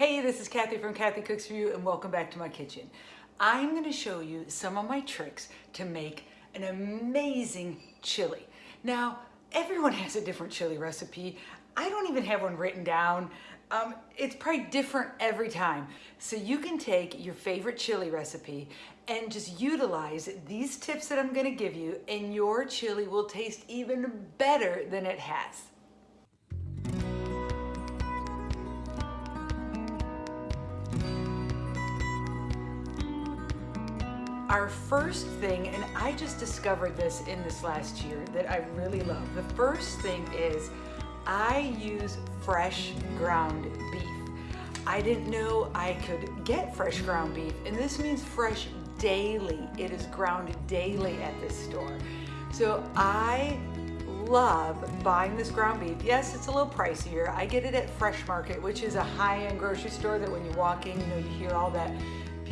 Hey, this is Kathy from Kathy Cooks For You and welcome back to my kitchen. I'm gonna show you some of my tricks to make an amazing chili. Now, everyone has a different chili recipe. I don't even have one written down. Um, it's probably different every time. So you can take your favorite chili recipe and just utilize these tips that I'm gonna give you and your chili will taste even better than it has. Our first thing, and I just discovered this in this last year that I really love. The first thing is I use fresh ground beef. I didn't know I could get fresh ground beef, and this means fresh daily. It is ground daily at this store. So I love buying this ground beef. Yes, it's a little pricier. I get it at Fresh Market, which is a high-end grocery store that when you walk in, you know, you hear all that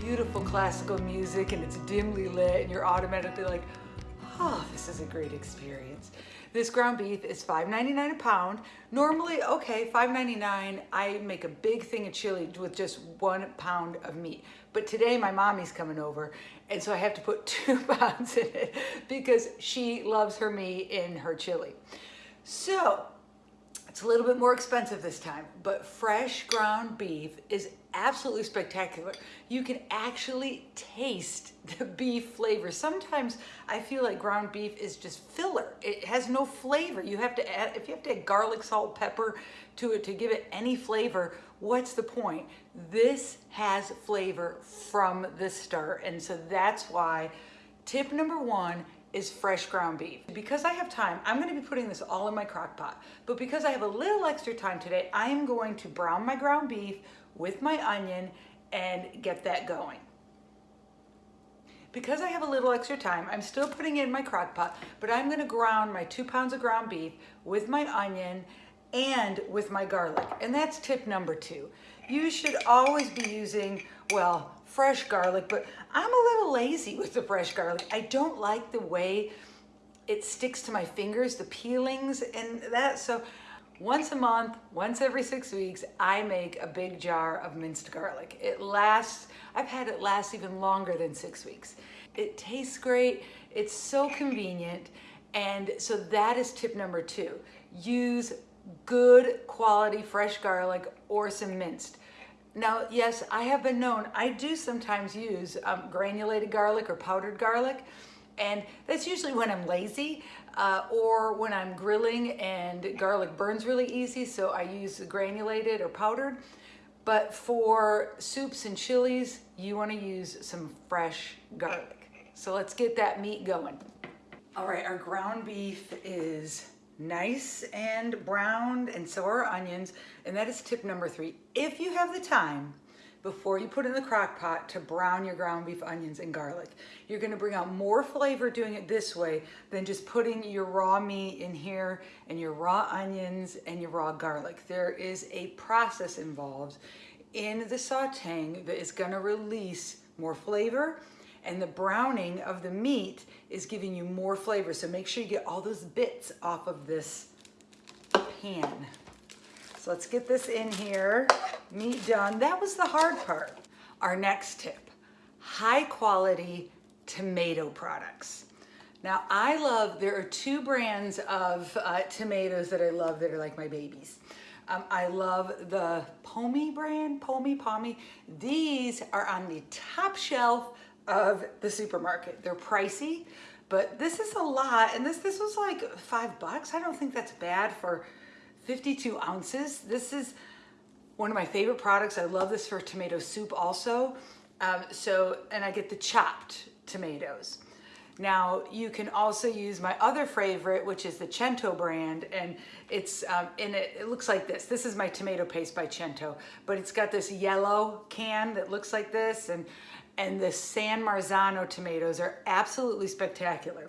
beautiful classical music and it's dimly lit and you're automatically like, oh, this is a great experience. This ground beef is $5.99 a pound. Normally, okay, $5.99, I make a big thing of chili with just one pound of meat. But today my mommy's coming over and so I have to put two pounds in it because she loves her meat in her chili. So it's a little bit more expensive this time, but fresh ground beef is absolutely spectacular. You can actually taste the beef flavor. Sometimes I feel like ground beef is just filler. It has no flavor. You have to add, if you have to add garlic, salt, pepper to it to give it any flavor, what's the point? This has flavor from the start. And so that's why tip number one is fresh ground beef. Because I have time, I'm gonna be putting this all in my crock pot. But because I have a little extra time today, I am going to brown my ground beef with my onion and get that going. Because I have a little extra time, I'm still putting it in my crock pot, but I'm gonna ground my two pounds of ground beef with my onion and with my garlic. And that's tip number two. You should always be using, well, fresh garlic, but I'm a little lazy with the fresh garlic. I don't like the way it sticks to my fingers, the peelings and that. So once a month, once every six weeks, I make a big jar of minced garlic. It lasts, I've had it last even longer than six weeks. It tastes great. It's so convenient. And so that is tip number two. Use good quality fresh garlic or some minced. Now, yes, I have been known, I do sometimes use um, granulated garlic or powdered garlic, and that's usually when I'm lazy uh, or when I'm grilling and garlic burns really easy, so I use granulated or powdered. But for soups and chilies, you wanna use some fresh garlic. So let's get that meat going. All right, our ground beef is nice and browned and so are onions. And that is tip number three. If you have the time, before you put in the crock pot to brown your ground beef onions and garlic. You're gonna bring out more flavor doing it this way than just putting your raw meat in here and your raw onions and your raw garlic. There is a process involved in the sauteing that is gonna release more flavor and the browning of the meat is giving you more flavor. So make sure you get all those bits off of this pan. So let's get this in here, meat done. That was the hard part. Our next tip, high quality tomato products. Now I love, there are two brands of uh, tomatoes that I love that are like my babies. Um, I love the Pomi brand, Pomi, Pomi. These are on the top shelf of the supermarket. They're pricey, but this is a lot. And this, this was like five bucks. I don't think that's bad for 52 ounces. This is one of my favorite products. I love this for tomato soup also. Um, so, and I get the chopped tomatoes. Now you can also use my other favorite, which is the Cento brand, and it's um, in it. It looks like this. This is my tomato paste by Cento, but it's got this yellow can that looks like this, and and the San Marzano tomatoes are absolutely spectacular.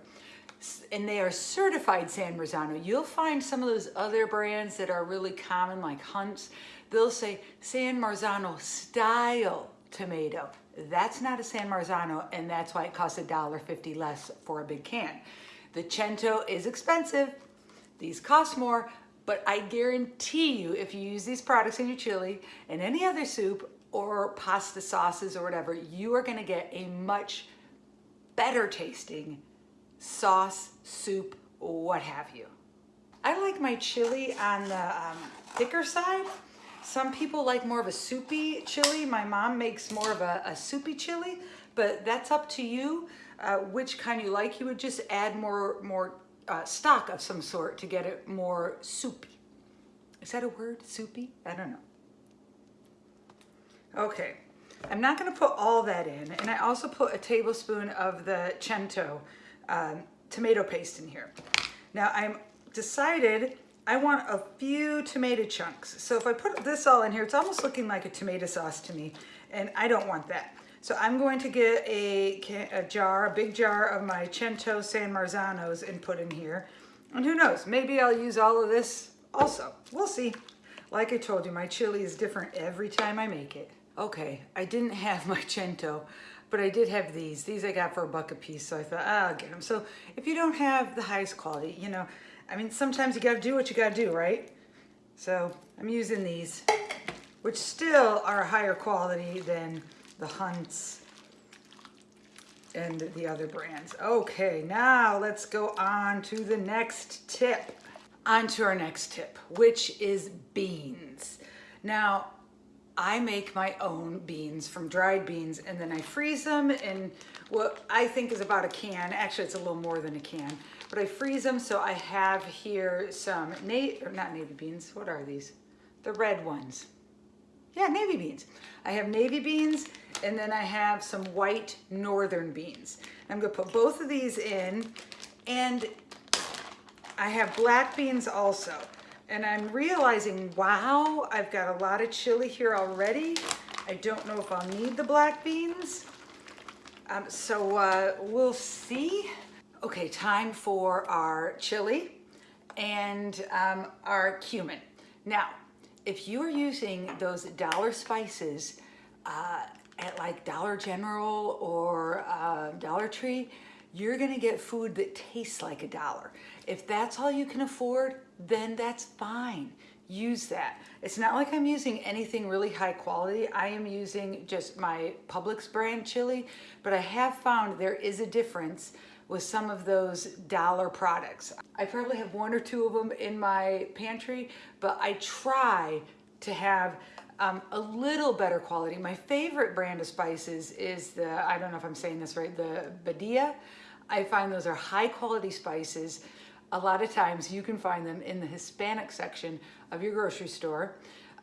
And they are certified San Marzano. You'll find some of those other brands that are really common like Hunt's. They'll say San Marzano style tomato. That's not a San Marzano and that's why it costs a dollar fifty less for a big can. The Cento is expensive. These cost more, But I guarantee you, if you use these products in your chili and any other soup or pasta sauces or whatever, you are gonna get a much better tasting sauce, soup, what have you. I like my chili on the um, thicker side. Some people like more of a soupy chili. My mom makes more of a, a soupy chili, but that's up to you uh, which kind you like. You would just add more, more uh, stock of some sort to get it more soupy. Is that a word, soupy? I don't know. Okay, I'm not gonna put all that in. And I also put a tablespoon of the Cento um, tomato paste in here. Now I'm decided I want a few tomato chunks. So if I put this all in here, it's almost looking like a tomato sauce to me, and I don't want that. So I'm going to get a, a jar, a big jar of my Cento San Marzanos and put in here. And who knows, maybe I'll use all of this also. We'll see. Like I told you, my chili is different every time I make it. Okay, I didn't have my Cento, but I did have these. These I got for a buck a piece, so I thought, ah, I'll get them. So if you don't have the highest quality, you know, I mean, sometimes you gotta do what you gotta do, right? So I'm using these, which still are higher quality than the Hunts and the other brands. Okay, now let's go on to the next tip. On to our next tip, which is beans. Now, I make my own beans from dried beans and then I freeze them in what I think is about a can. Actually, it's a little more than a can, but I freeze them. So I have here some, na or not navy beans, what are these? The red ones. Yeah, navy beans. I have navy beans and then I have some white northern beans. I'm gonna put both of these in and I have black beans also. And I'm realizing, wow, I've got a lot of chili here already. I don't know if I'll need the black beans. Um, so uh, we'll see. Okay, time for our chili and um, our cumin. Now, if you are using those dollar spices uh, at like Dollar General or uh, Dollar Tree, you're gonna get food that tastes like a dollar. If that's all you can afford, then that's fine. Use that. It's not like I'm using anything really high quality. I am using just my Publix brand chili, but I have found there is a difference with some of those dollar products. I probably have one or two of them in my pantry, but I try to have um, a little better quality. My favorite brand of spices is the, I don't know if I'm saying this right, the Badia. I find those are high quality spices a lot of times you can find them in the Hispanic section of your grocery store.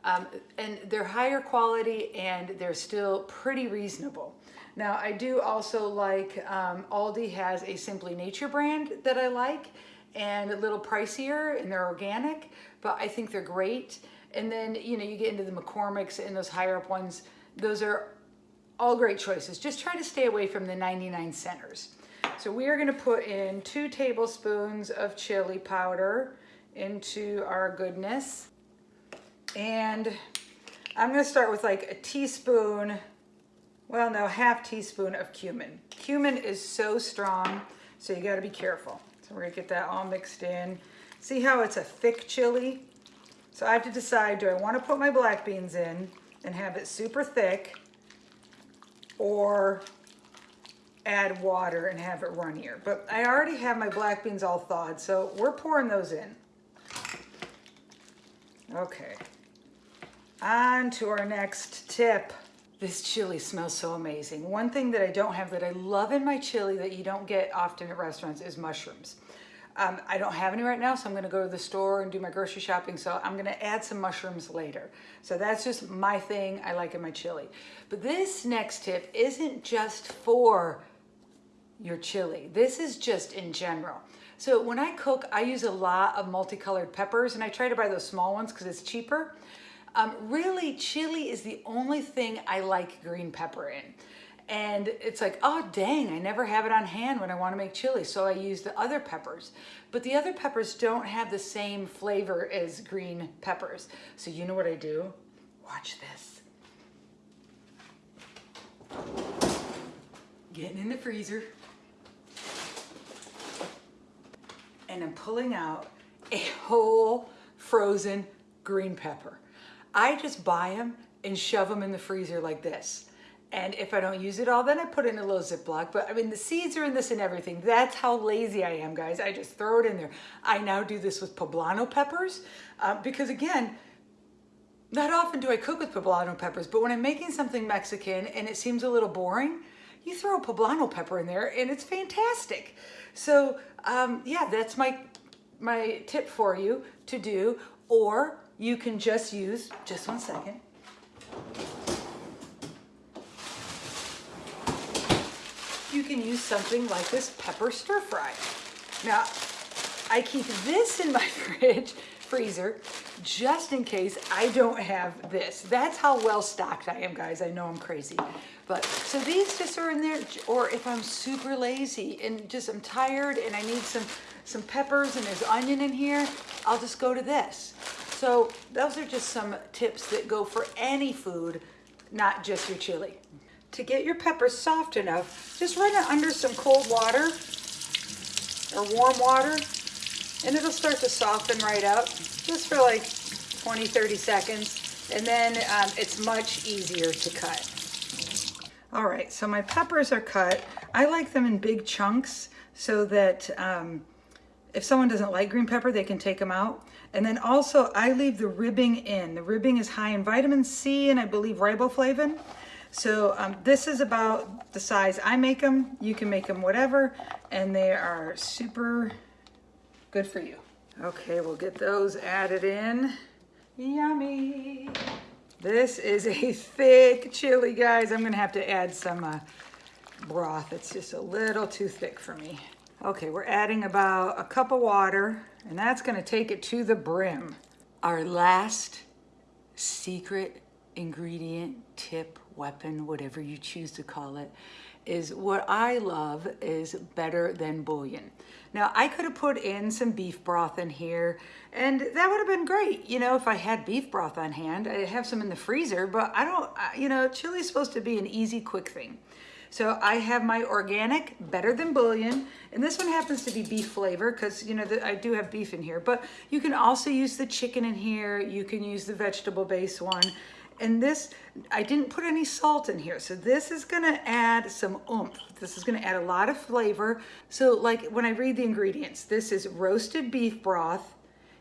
Um, and they're higher quality and they're still pretty reasonable. Now I do also like, um, Aldi has a Simply Nature brand that I like and a little pricier and they're organic, but I think they're great. And then, you know, you get into the McCormick's and those higher up ones, those are all great choices. Just try to stay away from the 99 centers. So we are gonna put in two tablespoons of chili powder into our goodness. And I'm gonna start with like a teaspoon, well no, half teaspoon of cumin. Cumin is so strong, so you gotta be careful. So we're gonna get that all mixed in. See how it's a thick chili? So I have to decide, do I wanna put my black beans in and have it super thick or add water and have it runnier. But I already have my black beans all thawed, so we're pouring those in. Okay. On to our next tip. This chili smells so amazing. One thing that I don't have that I love in my chili that you don't get often at restaurants is mushrooms. Um, I don't have any right now, so I'm gonna go to the store and do my grocery shopping, so I'm gonna add some mushrooms later. So that's just my thing I like in my chili. But this next tip isn't just for your chili. This is just in general. So when I cook, I use a lot of multicolored peppers and I try to buy those small ones because it's cheaper. Um, really, chili is the only thing I like green pepper in. And it's like, oh dang, I never have it on hand when I want to make chili. So I use the other peppers. But the other peppers don't have the same flavor as green peppers. So you know what I do? Watch this. Getting in the freezer. And I'm pulling out a whole frozen green pepper. I just buy them and shove them in the freezer like this. And if I don't use it all, then I put in a little Ziploc. But I mean, the seeds are in this and everything. That's how lazy I am, guys. I just throw it in there. I now do this with poblano peppers uh, because again, not often do I cook with poblano peppers, but when I'm making something Mexican and it seems a little boring, you throw a poblano pepper in there and it's fantastic. So um, yeah, that's my, my tip for you to do. Or you can just use, just one second. You can use something like this pepper stir fry. Now, I keep this in my fridge, freezer, just in case I don't have this. That's how well stocked I am, guys. I know I'm crazy. But, so these just are in there, or if I'm super lazy and just I'm tired and I need some, some peppers and there's onion in here, I'll just go to this. So those are just some tips that go for any food, not just your chili. To get your peppers soft enough, just run it under some cold water or warm water and it'll start to soften right up just for like 20, 30 seconds. And then um, it's much easier to cut. All right, so my peppers are cut. I like them in big chunks so that um, if someone doesn't like green pepper, they can take them out. And then also I leave the ribbing in. The ribbing is high in vitamin C and I believe riboflavin. So um, this is about the size I make them. You can make them whatever, and they are super good for you. Okay, we'll get those added in. Yummy. This is a thick chili, guys. I'm gonna have to add some uh, broth. It's just a little too thick for me. Okay, we're adding about a cup of water, and that's gonna take it to the brim. Our last secret ingredient, tip, weapon, whatever you choose to call it, is what I love is better than bouillon. Now I could have put in some beef broth in here and that would have been great. You know, if I had beef broth on hand, I have some in the freezer, but I don't, you know, chili is supposed to be an easy, quick thing. So I have my organic, better than bouillon, and this one happens to be beef flavor because, you know, the, I do have beef in here, but you can also use the chicken in here. You can use the vegetable base one. And this, I didn't put any salt in here. So this is gonna add some oomph. This is gonna add a lot of flavor. So like when I read the ingredients, this is roasted beef broth,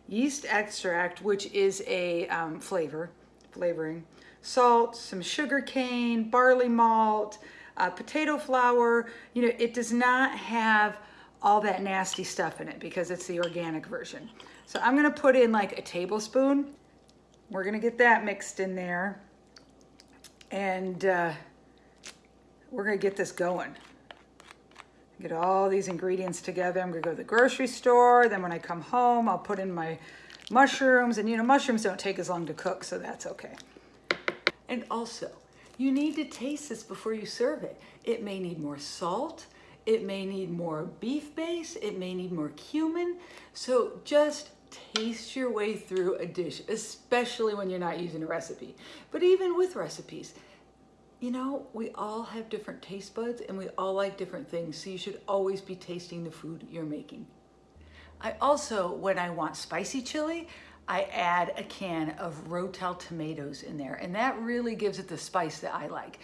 yeast extract, which is a um, flavor, flavoring, salt, some sugar cane, barley malt, uh, potato flour. You know, it does not have all that nasty stuff in it because it's the organic version. So I'm gonna put in like a tablespoon we're gonna get that mixed in there. And uh, we're gonna get this going. Get all these ingredients together. I'm gonna go to the grocery store. Then when I come home, I'll put in my mushrooms. And you know, mushrooms don't take as long to cook, so that's okay. And also, you need to taste this before you serve it. It may need more salt. It may need more beef base. It may need more cumin. So just taste your way through a dish, especially when you're not using a recipe. But even with recipes, you know, we all have different taste buds and we all like different things. So you should always be tasting the food you're making. I also, when I want spicy chili, I add a can of Rotel tomatoes in there and that really gives it the spice that I like.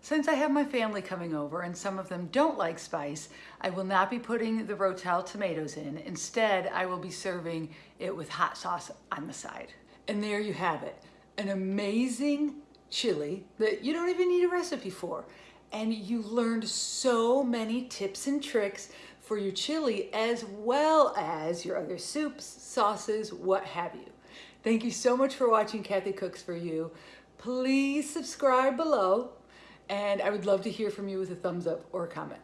Since I have my family coming over and some of them don't like spice, I will not be putting the Rotel tomatoes in. Instead, I will be serving it with hot sauce on the side. And there you have it, an amazing chili that you don't even need a recipe for. And you learned so many tips and tricks for your chili as well as your other soups, sauces, what have you. Thank you so much for watching Kathy Cooks For You. Please subscribe below and I would love to hear from you with a thumbs up or a comment.